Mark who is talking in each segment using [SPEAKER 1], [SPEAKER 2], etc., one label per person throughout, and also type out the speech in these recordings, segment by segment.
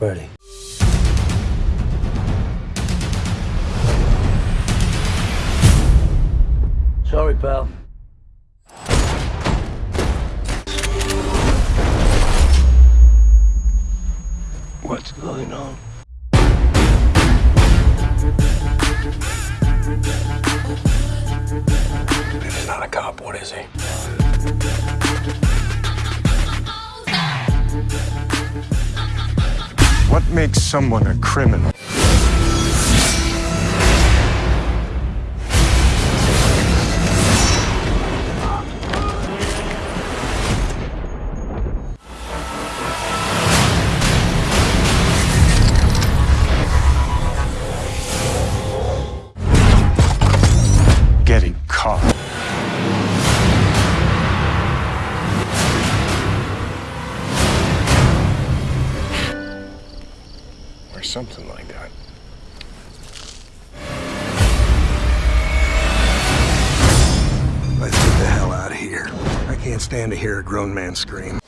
[SPEAKER 1] Ready. Sorry, pal. What's going on?
[SPEAKER 2] If He's not a cop, what is he?
[SPEAKER 3] Makes someone a criminal?
[SPEAKER 2] Or something like that.
[SPEAKER 4] Let's get the hell out of here. I can't stand to hear a grown man scream.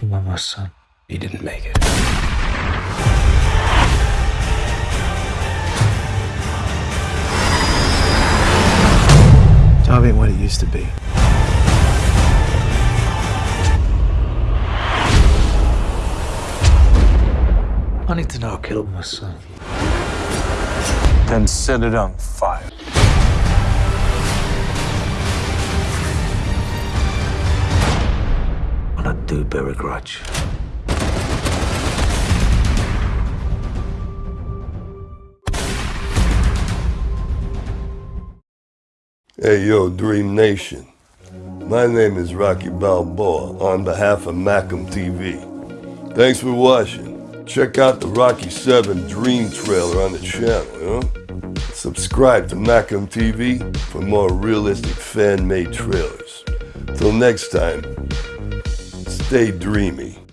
[SPEAKER 1] My son.
[SPEAKER 2] He didn't make it.
[SPEAKER 4] Job ain't what it used to be.
[SPEAKER 1] I need to know who killed my son.
[SPEAKER 3] Then set it on fire.
[SPEAKER 1] And I do bear a grudge.
[SPEAKER 5] Hey, yo, Dream Nation. My name is Rocky Balboa on behalf of Macam TV. Thanks for watching. Check out the Rocky 7 Dream trailer on the channel? Subscribe to Macam TV for more realistic fan-made trailers. Till next time, stay dreamy.